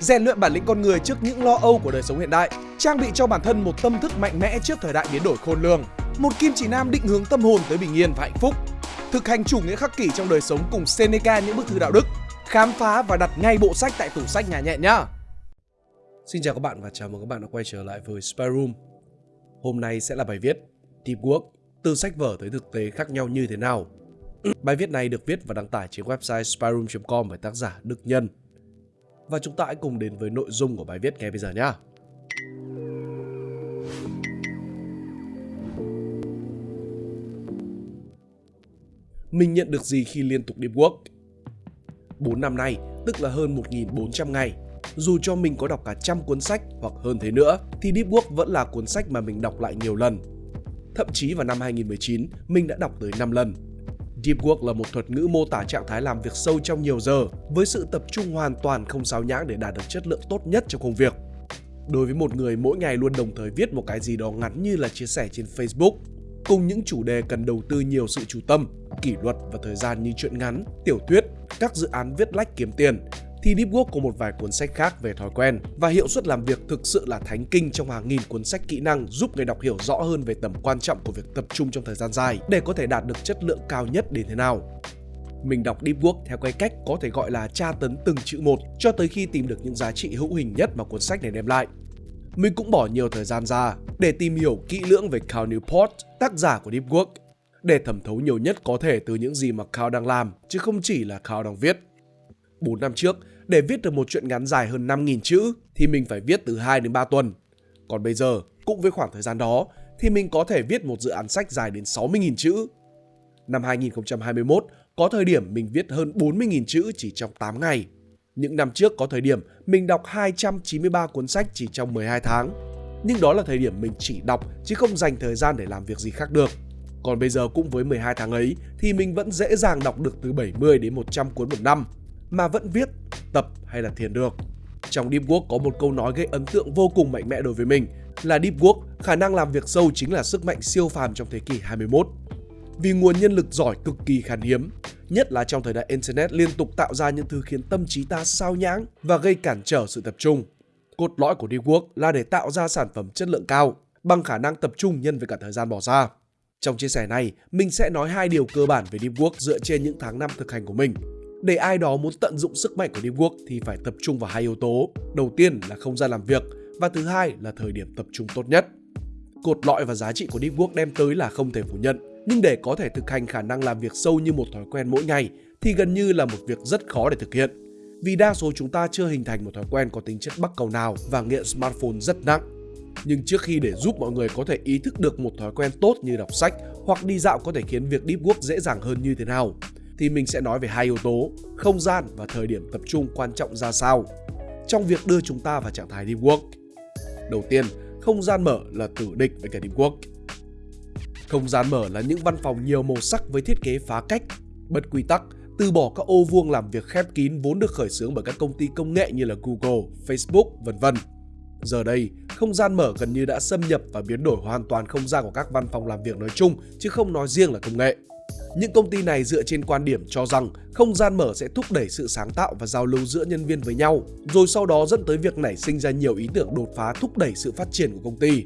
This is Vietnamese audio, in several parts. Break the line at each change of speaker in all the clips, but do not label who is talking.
rèn luyện bản lĩnh con người trước những lo âu của đời sống hiện đại, trang bị cho bản thân một tâm thức mạnh mẽ trước thời đại biến đổi khôn lường, một kim chỉ nam định hướng tâm hồn tới bình yên và hạnh phúc, thực hành chủ nghĩa khắc kỷ trong đời sống cùng Seneca những bức thư đạo đức, khám phá và đặt ngay bộ sách tại tủ sách nhà nhẹ nhá. Xin chào các bạn và chào mừng các bạn đã quay trở lại với Spy Room. Hôm nay sẽ là bài viết Deep Work từ sách vở tới thực tế khác nhau như thế nào. Bài viết này được viết và đăng tải trên website spyroom.com bởi tác giả Đức Nhân. Và chúng ta hãy cùng đến với nội dung của bài viết ngay bây giờ nhé. Mình nhận được gì khi liên tục điệp work? 4 năm nay, tức là hơn 1.400 ngày, dù cho mình có đọc cả trăm cuốn sách hoặc hơn thế nữa, thì Deep Work vẫn là cuốn sách mà mình đọc lại nhiều lần. Thậm chí vào năm 2019, mình đã đọc tới 5 lần. Deep Work là một thuật ngữ mô tả trạng thái làm việc sâu trong nhiều giờ với sự tập trung hoàn toàn không sao nhãng để đạt được chất lượng tốt nhất trong công việc. Đối với một người mỗi ngày luôn đồng thời viết một cái gì đó ngắn như là chia sẻ trên Facebook, cùng những chủ đề cần đầu tư nhiều sự chú tâm, kỷ luật và thời gian như chuyện ngắn, tiểu thuyết, các dự án viết lách kiếm tiền, thì Deep Work có một vài cuốn sách khác về thói quen và hiệu suất làm việc thực sự là thánh kinh trong hàng nghìn cuốn sách kỹ năng giúp người đọc hiểu rõ hơn về tầm quan trọng của việc tập trung trong thời gian dài để có thể đạt được chất lượng cao nhất đến thế nào. Mình đọc Deep Work theo cái cách có thể gọi là tra tấn từng chữ một cho tới khi tìm được những giá trị hữu hình nhất mà cuốn sách này đem lại. Mình cũng bỏ nhiều thời gian ra để tìm hiểu kỹ lưỡng về Cal Newport, tác giả của Deep Work, để thẩm thấu nhiều nhất có thể từ những gì mà Cal đang làm, chứ không chỉ là Cal đang viết. 4 năm trước, để viết được một chuyện ngắn dài hơn 5.000 chữ thì mình phải viết từ 2 đến 3 tuần. Còn bây giờ, cũng với khoảng thời gian đó, thì mình có thể viết một dự án sách dài đến 60.000 chữ. Năm 2021, có thời điểm mình viết hơn 40.000 chữ chỉ trong 8 ngày. Những năm trước có thời điểm mình đọc 293 cuốn sách chỉ trong 12 tháng. Nhưng đó là thời điểm mình chỉ đọc chứ không dành thời gian để làm việc gì khác được. Còn bây giờ cũng với 12 tháng ấy thì mình vẫn dễ dàng đọc được từ 70 đến 100 cuốn một năm mà vẫn viết, tập hay là thiền được. Trong Deep Work có một câu nói gây ấn tượng vô cùng mạnh mẽ đối với mình là Deep Work, khả năng làm việc sâu chính là sức mạnh siêu phàm trong thế kỷ 21. Vì nguồn nhân lực giỏi cực kỳ khan hiếm, nhất là trong thời đại Internet liên tục tạo ra những thứ khiến tâm trí ta sao nhãng và gây cản trở sự tập trung. Cốt lõi của Deep Work là để tạo ra sản phẩm chất lượng cao bằng khả năng tập trung nhân với cả thời gian bỏ ra. Trong chia sẻ này, mình sẽ nói hai điều cơ bản về Deep Work dựa trên những tháng năm thực hành của mình để ai đó muốn tận dụng sức mạnh của Deep Work thì phải tập trung vào hai yếu tố. Đầu tiên là không gian làm việc và thứ hai là thời điểm tập trung tốt nhất. Cột lõi và giá trị của Deep Work đem tới là không thể phủ nhận, nhưng để có thể thực hành khả năng làm việc sâu như một thói quen mỗi ngày thì gần như là một việc rất khó để thực hiện. Vì đa số chúng ta chưa hình thành một thói quen có tính chất bắt cầu nào và nghiện smartphone rất nặng. Nhưng trước khi để giúp mọi người có thể ý thức được một thói quen tốt như đọc sách hoặc đi dạo có thể khiến việc deep work dễ dàng hơn như thế nào, thì mình sẽ nói về hai yếu tố, không gian và thời điểm tập trung quan trọng ra sao trong việc đưa chúng ta vào trạng thái deep work. Đầu tiên, không gian mở là tử địch với cả deep work. Không gian mở là những văn phòng nhiều màu sắc với thiết kế phá cách, bất quy tắc, từ bỏ các ô vuông làm việc khép kín vốn được khởi xướng bởi các công ty công nghệ như là Google, Facebook, vân vân. Giờ đây, không gian mở gần như đã xâm nhập và biến đổi hoàn toàn không gian của các văn phòng làm việc nói chung chứ không nói riêng là công nghệ. Những công ty này dựa trên quan điểm cho rằng không gian mở sẽ thúc đẩy sự sáng tạo và giao lưu giữa nhân viên với nhau, rồi sau đó dẫn tới việc nảy sinh ra nhiều ý tưởng đột phá thúc đẩy sự phát triển của công ty.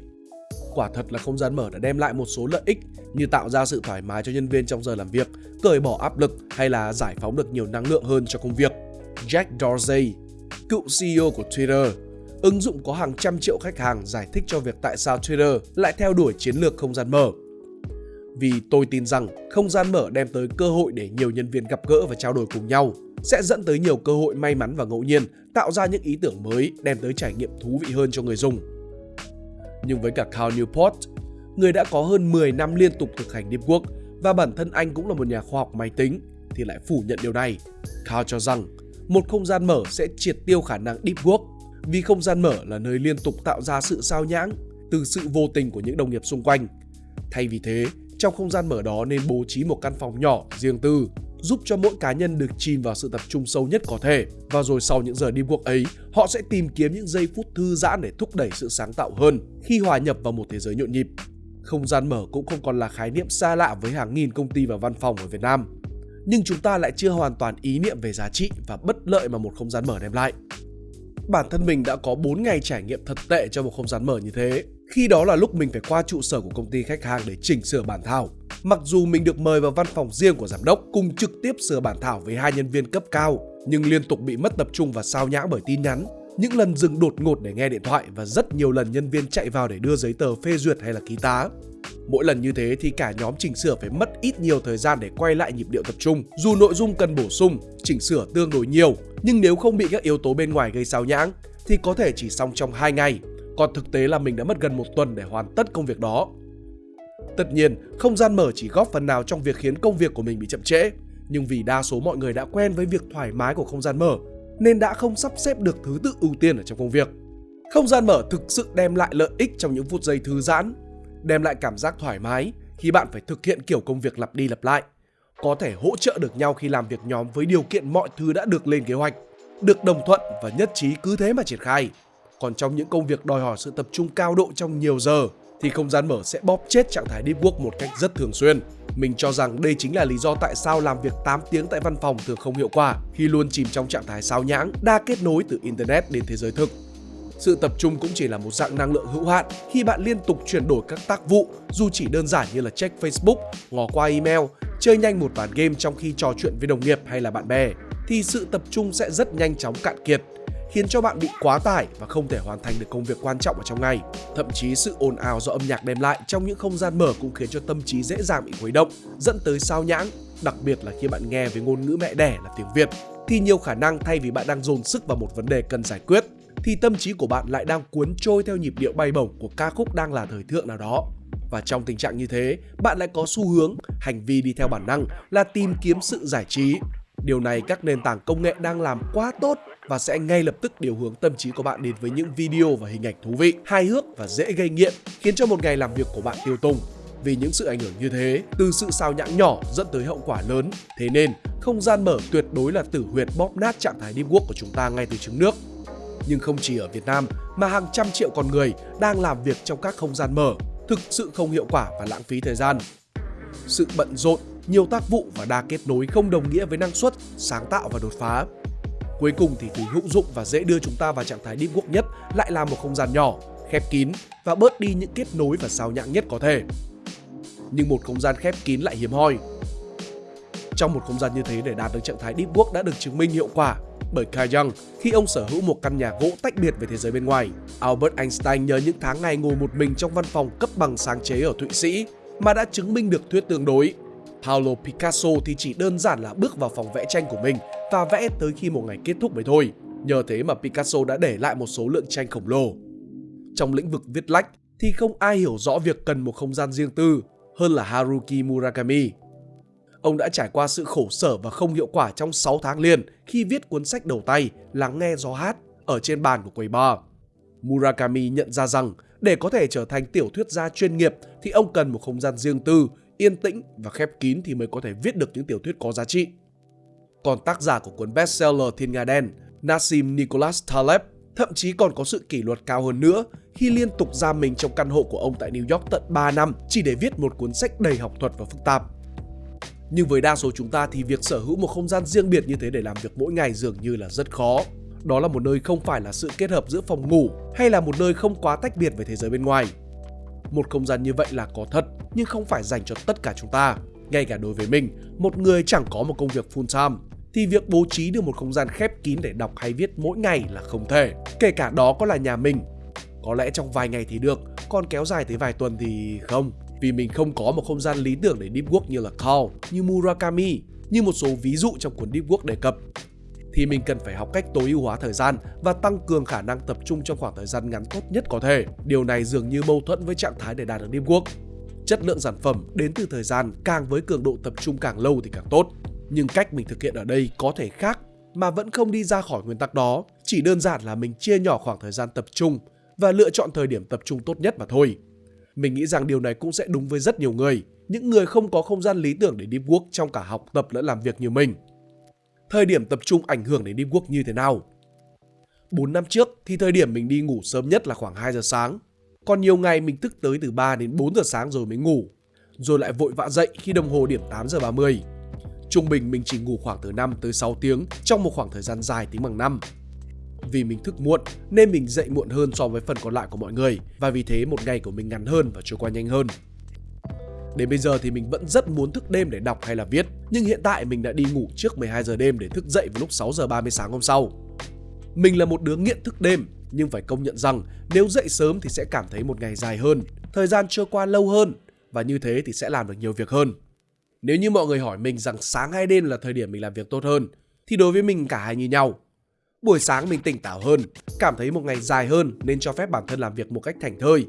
Quả thật là không gian mở đã đem lại một số lợi ích như tạo ra sự thoải mái cho nhân viên trong giờ làm việc, cởi bỏ áp lực hay là giải phóng được nhiều năng lượng hơn cho công việc. Jack Dorsey, cựu CEO của Twitter, ứng dụng có hàng trăm triệu khách hàng giải thích cho việc tại sao Twitter lại theo đuổi chiến lược không gian mở vì tôi tin rằng không gian mở đem tới cơ hội để nhiều nhân viên gặp gỡ và trao đổi cùng nhau, sẽ dẫn tới nhiều cơ hội may mắn và ngẫu nhiên, tạo ra những ý tưởng mới, đem tới trải nghiệm thú vị hơn cho người dùng. Nhưng với cả Cal Newport, người đã có hơn 10 năm liên tục thực hành Deep Work và bản thân anh cũng là một nhà khoa học máy tính, thì lại phủ nhận điều này. Cal cho rằng một không gian mở sẽ triệt tiêu khả năng Deep Work vì không gian mở là nơi liên tục tạo ra sự sao nhãng từ sự vô tình của những đồng nghiệp xung quanh. Thay vì thế, trong không gian mở đó nên bố trí một căn phòng nhỏ, riêng tư, giúp cho mỗi cá nhân được chìm vào sự tập trung sâu nhất có thể. Và rồi sau những giờ đi cuộc ấy, họ sẽ tìm kiếm những giây phút thư giãn để thúc đẩy sự sáng tạo hơn khi hòa nhập vào một thế giới nhộn nhịp. Không gian mở cũng không còn là khái niệm xa lạ với hàng nghìn công ty và văn phòng ở Việt Nam. Nhưng chúng ta lại chưa hoàn toàn ý niệm về giá trị và bất lợi mà một không gian mở đem lại bản thân mình đã có 4 ngày trải nghiệm thật tệ trong một không gian mở như thế. Khi đó là lúc mình phải qua trụ sở của công ty khách hàng để chỉnh sửa bản thảo. Mặc dù mình được mời vào văn phòng riêng của giám đốc cùng trực tiếp sửa bản thảo với hai nhân viên cấp cao, nhưng liên tục bị mất tập trung và sao nhãng bởi tin nhắn. Những lần dừng đột ngột để nghe điện thoại và rất nhiều lần nhân viên chạy vào để đưa giấy tờ phê duyệt hay là ký tá. Mỗi lần như thế thì cả nhóm chỉnh sửa phải mất ít nhiều thời gian để quay lại nhịp điệu tập trung. Dù nội dung cần bổ sung, chỉnh sửa tương đối nhiều, nhưng nếu không bị các yếu tố bên ngoài gây sao nhãng thì có thể chỉ xong trong 2 ngày. Còn thực tế là mình đã mất gần một tuần để hoàn tất công việc đó. Tất nhiên, không gian mở chỉ góp phần nào trong việc khiến công việc của mình bị chậm trễ. Nhưng vì đa số mọi người đã quen với việc thoải mái của không gian mở, nên đã không sắp xếp được thứ tự ưu tiên ở trong công việc. Không gian mở thực sự đem lại lợi ích trong những phút giây thư giãn, đem lại cảm giác thoải mái khi bạn phải thực hiện kiểu công việc lặp đi lặp lại. Có thể hỗ trợ được nhau khi làm việc nhóm với điều kiện mọi thứ đã được lên kế hoạch, được đồng thuận và nhất trí cứ thế mà triển khai. Còn trong những công việc đòi hỏi sự tập trung cao độ trong nhiều giờ thì không gian mở sẽ bóp chết trạng thái deep work một cách rất thường xuyên. Mình cho rằng đây chính là lý do tại sao làm việc 8 tiếng tại văn phòng thường không hiệu quả khi luôn chìm trong trạng thái sao nhãng, đa kết nối từ internet đến thế giới thực. Sự tập trung cũng chỉ là một dạng năng lượng hữu hạn khi bạn liên tục chuyển đổi các tác vụ dù chỉ đơn giản như là check Facebook, ngó qua email, chơi nhanh một ván game trong khi trò chuyện với đồng nghiệp hay là bạn bè thì sự tập trung sẽ rất nhanh chóng cạn kiệt khiến cho bạn bị quá tải và không thể hoàn thành được công việc quan trọng ở trong ngày. Thậm chí sự ồn ào do âm nhạc đem lại trong những không gian mở cũng khiến cho tâm trí dễ dàng bị khuấy động, dẫn tới sao nhãng, đặc biệt là khi bạn nghe với ngôn ngữ mẹ đẻ là tiếng Việt thì nhiều khả năng thay vì bạn đang dồn sức vào một vấn đề cần giải quyết thì tâm trí của bạn lại đang cuốn trôi theo nhịp điệu bay bổng của ca khúc đang là thời thượng nào đó. Và trong tình trạng như thế, bạn lại có xu hướng, hành vi đi theo bản năng là tìm kiếm sự giải trí. Điều này các nền tảng công nghệ đang làm quá tốt và sẽ ngay lập tức điều hướng tâm trí của bạn đến với những video và hình ảnh thú vị, hài hước và dễ gây nghiện, khiến cho một ngày làm việc của bạn tiêu tùng. Vì những sự ảnh hưởng như thế, từ sự sao nhãng nhỏ dẫn tới hậu quả lớn. Thế nên, không gian mở tuyệt đối là tử huyệt bóp nát trạng thái deep work của chúng ta ngay từ trứng nước. Nhưng không chỉ ở Việt Nam mà hàng trăm triệu con người đang làm việc trong các không gian mở, thực sự không hiệu quả và lãng phí thời gian. Sự bận rộn, nhiều tác vụ và đa kết nối không đồng nghĩa với năng suất, sáng tạo và đột phá. Cuối cùng thì thứ hữu dụng và dễ đưa chúng ta vào trạng thái deep work nhất lại là một không gian nhỏ, khép kín và bớt đi những kết nối và sao nhãng nhất có thể. Nhưng một không gian khép kín lại hiếm hoi. Trong một không gian như thế để đạt được trạng thái deep work đã được chứng minh hiệu quả bởi Carl Jung khi ông sở hữu một căn nhà gỗ tách biệt với thế giới bên ngoài. Albert Einstein nhớ những tháng ngày ngồi một mình trong văn phòng cấp bằng sáng chế ở Thụy Sĩ mà đã chứng minh được thuyết tương đối. Pablo Picasso thì chỉ đơn giản là bước vào phòng vẽ tranh của mình và vẽ tới khi một ngày kết thúc mới thôi. Nhờ thế mà Picasso đã để lại một số lượng tranh khổng lồ. Trong lĩnh vực viết lách thì không ai hiểu rõ việc cần một không gian riêng tư hơn là Haruki Murakami. Ông đã trải qua sự khổ sở và không hiệu quả trong 6 tháng liền khi viết cuốn sách đầu tay Lắng nghe gió hát ở trên bàn của quầy bar. Murakami nhận ra rằng để có thể trở thành tiểu thuyết gia chuyên nghiệp thì ông cần một không gian riêng tư, yên tĩnh và khép kín thì mới có thể viết được những tiểu thuyết có giá trị. Còn tác giả của cuốn bestseller Thiên Nga Đen, Nassim Nicholas Taleb, thậm chí còn có sự kỷ luật cao hơn nữa khi liên tục giam mình trong căn hộ của ông tại New York tận 3 năm chỉ để viết một cuốn sách đầy học thuật và phức tạp. Nhưng với đa số chúng ta thì việc sở hữu một không gian riêng biệt như thế để làm việc mỗi ngày dường như là rất khó. Đó là một nơi không phải là sự kết hợp giữa phòng ngủ hay là một nơi không quá tách biệt với thế giới bên ngoài. Một không gian như vậy là có thật nhưng không phải dành cho tất cả chúng ta. Ngay cả đối với mình, một người chẳng có một công việc full time thì việc bố trí được một không gian khép kín để đọc hay viết mỗi ngày là không thể. Kể cả đó có là nhà mình. Có lẽ trong vài ngày thì được, còn kéo dài tới vài tuần thì không vì mình không có một không gian lý tưởng để deep work như là Call, như Murakami, như một số ví dụ trong cuốn Deep Work đề cập thì mình cần phải học cách tối ưu hóa thời gian và tăng cường khả năng tập trung trong khoảng thời gian ngắn tốt nhất có thể. Điều này dường như mâu thuẫn với trạng thái để đạt được deep work. Chất lượng sản phẩm đến từ thời gian càng với cường độ tập trung càng lâu thì càng tốt. Nhưng cách mình thực hiện ở đây có thể khác mà vẫn không đi ra khỏi nguyên tắc đó. Chỉ đơn giản là mình chia nhỏ khoảng thời gian tập trung và lựa chọn thời điểm tập trung tốt nhất mà thôi. Mình nghĩ rằng điều này cũng sẽ đúng với rất nhiều người, những người không có không gian lý tưởng để deep work trong cả học tập lẫn làm việc như mình. Thời điểm tập trung ảnh hưởng đến deep work như thế nào? 4 năm trước thì thời điểm mình đi ngủ sớm nhất là khoảng 2 giờ sáng. Còn nhiều ngày mình thức tới từ 3 đến 4 giờ sáng rồi mới ngủ. Rồi lại vội vã dậy khi đồng hồ điểm 8 giờ 30. Trung bình mình chỉ ngủ khoảng từ 5 tới 6 tiếng trong một khoảng thời gian dài tính bằng năm. Vì mình thức muộn nên mình dậy muộn hơn so với phần còn lại của mọi người và vì thế một ngày của mình ngắn hơn và trôi qua nhanh hơn. Đến bây giờ thì mình vẫn rất muốn thức đêm để đọc hay là viết, nhưng hiện tại mình đã đi ngủ trước 12 giờ đêm để thức dậy vào lúc 6 giờ 30 sáng hôm sau. Mình là một đứa nghiện thức đêm, nhưng phải công nhận rằng nếu dậy sớm thì sẽ cảm thấy một ngày dài hơn, thời gian trôi qua lâu hơn và như thế thì sẽ làm được nhiều việc hơn. Nếu như mọi người hỏi mình rằng sáng hay đêm là thời điểm mình làm việc tốt hơn, thì đối với mình cả hai như nhau. Buổi sáng mình tỉnh táo hơn, cảm thấy một ngày dài hơn nên cho phép bản thân làm việc một cách thành thơi.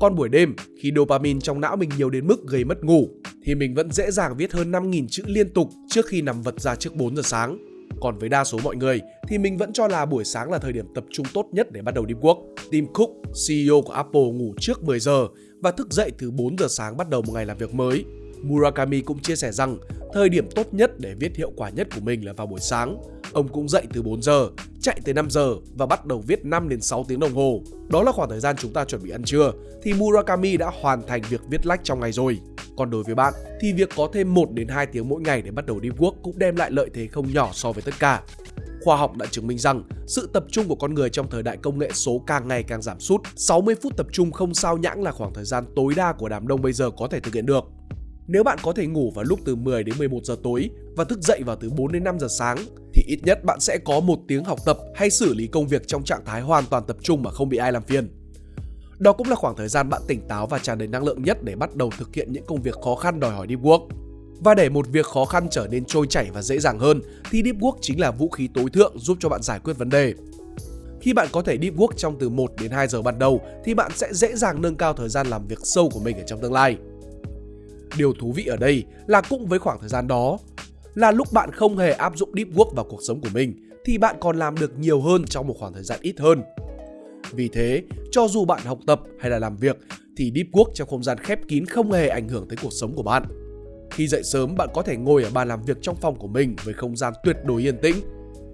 Còn buổi đêm, khi dopamine trong não mình nhiều đến mức gây mất ngủ, thì mình vẫn dễ dàng viết hơn 5.000 chữ liên tục trước khi nằm vật ra trước 4 giờ sáng. Còn với đa số mọi người thì mình vẫn cho là buổi sáng là thời điểm tập trung tốt nhất để bắt đầu deep work. Tim Cook, CEO của Apple ngủ trước 10 giờ và thức dậy từ 4 giờ sáng bắt đầu một ngày làm việc mới. Murakami cũng chia sẻ rằng thời điểm tốt nhất để viết hiệu quả nhất của mình là vào buổi sáng. Ông cũng dậy từ 4 giờ, chạy tới 5 giờ và bắt đầu viết 5 đến 6 tiếng đồng hồ. Đó là khoảng thời gian chúng ta chuẩn bị ăn trưa, thì Murakami đã hoàn thành việc viết lách trong ngày rồi. Còn đối với bạn, thì việc có thêm 1 đến 2 tiếng mỗi ngày để bắt đầu deep work cũng đem lại lợi thế không nhỏ so với tất cả. Khoa học đã chứng minh rằng, sự tập trung của con người trong thời đại công nghệ số càng ngày càng giảm sút. 60 phút tập trung không sao nhãng là khoảng thời gian tối đa của đám đông bây giờ có thể thực hiện được. Nếu bạn có thể ngủ vào lúc từ 10 đến 11 giờ tối và thức dậy vào từ 4 đến 5 giờ sáng ít nhất bạn sẽ có một tiếng học tập hay xử lý công việc trong trạng thái hoàn toàn tập trung mà không bị ai làm phiền. Đó cũng là khoảng thời gian bạn tỉnh táo và tràn đầy năng lượng nhất để bắt đầu thực hiện những công việc khó khăn đòi hỏi deep work. Và để một việc khó khăn trở nên trôi chảy và dễ dàng hơn, thì deep work chính là vũ khí tối thượng giúp cho bạn giải quyết vấn đề. Khi bạn có thể deep work trong từ 1 đến 2 giờ ban đầu, thì bạn sẽ dễ dàng nâng cao thời gian làm việc sâu của mình ở trong tương lai. Điều thú vị ở đây là cũng với khoảng thời gian đó là lúc bạn không hề áp dụng deep work vào cuộc sống của mình thì bạn còn làm được nhiều hơn trong một khoảng thời gian ít hơn. Vì thế, cho dù bạn học tập hay là làm việc thì deep work trong không gian khép kín không hề ảnh hưởng tới cuộc sống của bạn. Khi dậy sớm, bạn có thể ngồi ở bàn làm việc trong phòng của mình với không gian tuyệt đối yên tĩnh.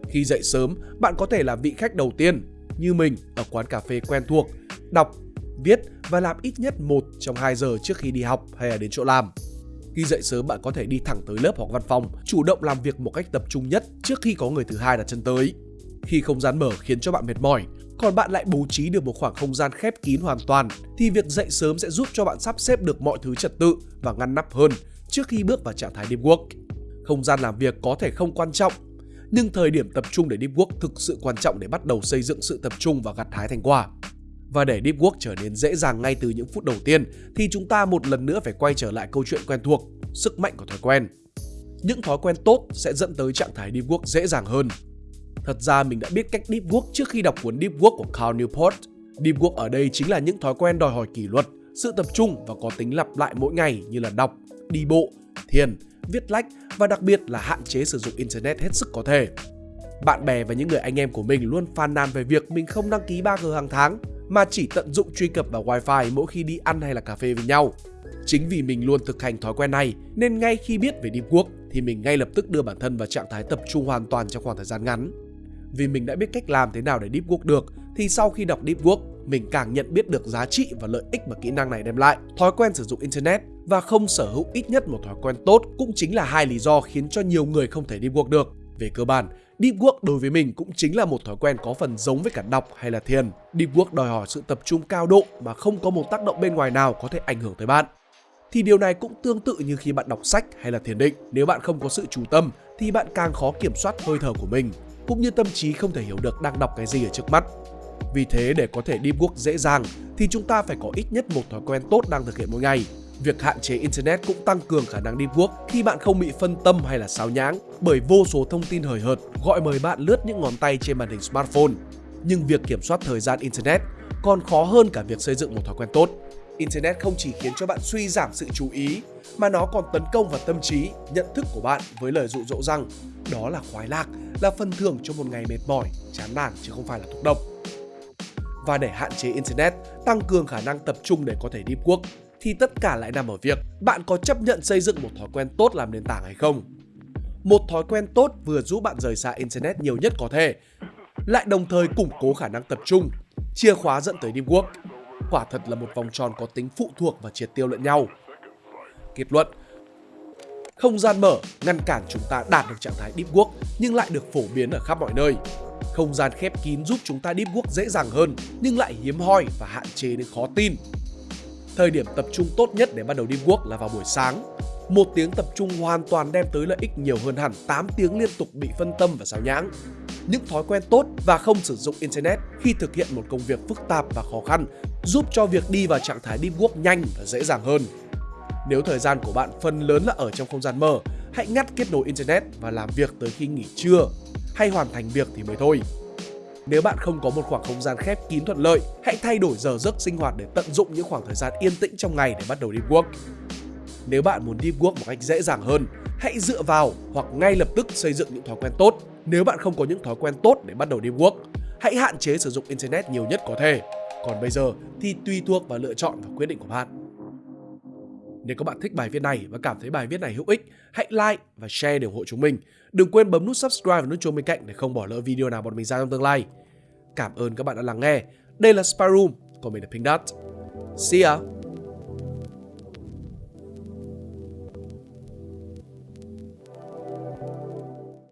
Khi dậy sớm, bạn có thể là vị khách đầu tiên, như mình ở quán cà phê quen thuộc, đọc, viết và làm ít nhất 1 trong 2 giờ trước khi đi học hay là đến chỗ làm. Khi dậy sớm bạn có thể đi thẳng tới lớp hoặc văn phòng, chủ động làm việc một cách tập trung nhất trước khi có người thứ hai đặt chân tới. Khi không gian mở khiến cho bạn mệt mỏi, còn bạn lại bố trí được một khoảng không gian khép kín hoàn toàn thì việc dậy sớm sẽ giúp cho bạn sắp xếp được mọi thứ trật tự và ngăn nắp hơn trước khi bước vào trạng thái deep work. Không gian làm việc có thể không quan trọng, nhưng thời điểm tập trung để deep work thực sự quan trọng để bắt đầu xây dựng sự tập trung và gặt hái thành quả. Và để deep work trở nên dễ dàng ngay từ những phút đầu tiên thì chúng ta một lần nữa phải quay trở lại câu chuyện quen thuộc, sức mạnh của thói quen. Những thói quen tốt sẽ dẫn tới trạng thái deep work dễ dàng hơn. Thật ra mình đã biết cách deep work trước khi đọc cuốn Deep Work của Carl Newport. Deep work ở đây chính là những thói quen đòi hỏi kỷ luật, sự tập trung và có tính lặp lại mỗi ngày như là đọc, đi bộ, thiền, viết lách và đặc biệt là hạn chế sử dụng internet hết sức có thể. Bạn bè và những người anh em của mình luôn phàn nàn về việc mình không đăng ký 3G hàng tháng mà chỉ tận dụng truy cập vào wifi mỗi khi đi ăn hay là cà phê với nhau. Chính vì mình luôn thực hành thói quen này, nên ngay khi biết về Deep Work thì mình ngay lập tức đưa bản thân vào trạng thái tập trung hoàn toàn trong khoảng thời gian ngắn. Vì mình đã biết cách làm thế nào để Deep Work được, thì sau khi đọc Deep Work, mình càng nhận biết được giá trị và lợi ích mà kỹ năng này đem lại. Thói quen sử dụng Internet và không sở hữu ít nhất một thói quen tốt cũng chính là hai lý do khiến cho nhiều người không thể Deep Work được. Về cơ bản, Deep Work đối với mình cũng chính là một thói quen có phần giống với cả đọc hay là thiền. Deep Work đòi hỏi sự tập trung cao độ mà không có một tác động bên ngoài nào có thể ảnh hưởng tới bạn. Thì điều này cũng tương tự như khi bạn đọc sách hay là thiền định. Nếu bạn không có sự chú tâm thì bạn càng khó kiểm soát hơi thở của mình, cũng như tâm trí không thể hiểu được đang đọc cái gì ở trước mắt. Vì thế để có thể Deep Work dễ dàng thì chúng ta phải có ít nhất một thói quen tốt đang thực hiện mỗi ngày. Việc hạn chế Internet cũng tăng cường khả năng deep work khi bạn không bị phân tâm hay là sao nhãng bởi vô số thông tin hời hợt gọi mời bạn lướt những ngón tay trên màn hình smartphone. Nhưng việc kiểm soát thời gian Internet còn khó hơn cả việc xây dựng một thói quen tốt. Internet không chỉ khiến cho bạn suy giảm sự chú ý mà nó còn tấn công vào tâm trí, nhận thức của bạn với lời dụ dỗ rằng đó là khoái lạc, là phần thưởng cho một ngày mệt mỏi, chán nản chứ không phải là thuốc độc. Và để hạn chế Internet, tăng cường khả năng tập trung để có thể deep work, thì tất cả lại nằm ở việc bạn có chấp nhận xây dựng một thói quen tốt làm nền tảng hay không. Một thói quen tốt vừa giúp bạn rời xa Internet nhiều nhất có thể, lại đồng thời củng cố khả năng tập trung, chìa khóa dẫn tới deep work. Quả thật là một vòng tròn có tính phụ thuộc và triệt tiêu lẫn nhau. Kết luận Không gian mở ngăn cản chúng ta đạt được trạng thái deep work nhưng lại được phổ biến ở khắp mọi nơi. Không gian khép kín giúp chúng ta deep work dễ dàng hơn nhưng lại hiếm hoi và hạn chế đến khó tin. Thời điểm tập trung tốt nhất để bắt đầu đi work là vào buổi sáng. Một tiếng tập trung hoàn toàn đem tới lợi ích nhiều hơn hẳn 8 tiếng liên tục bị phân tâm và sao nhãng. Những thói quen tốt và không sử dụng Internet khi thực hiện một công việc phức tạp và khó khăn giúp cho việc đi vào trạng thái deep work nhanh và dễ dàng hơn. Nếu thời gian của bạn phần lớn là ở trong không gian mở, hãy ngắt kết nối Internet và làm việc tới khi nghỉ trưa hay hoàn thành việc thì mới thôi. Nếu bạn không có một khoảng không gian khép kín thuận lợi, hãy thay đổi giờ giấc sinh hoạt để tận dụng những khoảng thời gian yên tĩnh trong ngày để bắt đầu deep work. Nếu bạn muốn deep work một cách dễ dàng hơn, hãy dựa vào hoặc ngay lập tức xây dựng những thói quen tốt. Nếu bạn không có những thói quen tốt để bắt đầu deep work, hãy hạn chế sử dụng internet nhiều nhất có thể. Còn bây giờ thì tùy thuộc vào lựa chọn và quyết định của bạn. Nếu các bạn thích bài viết này và cảm thấy bài viết này hữu ích, hãy like và share để ủng hộ chúng mình. Đừng quên bấm nút subscribe và nút chuông bên cạnh để không bỏ lỡ video nào bọn mình ra trong tương lai. Cảm ơn các bạn đã lắng nghe. Đây là Spy Room, còn mình là Pink Dot. See ya!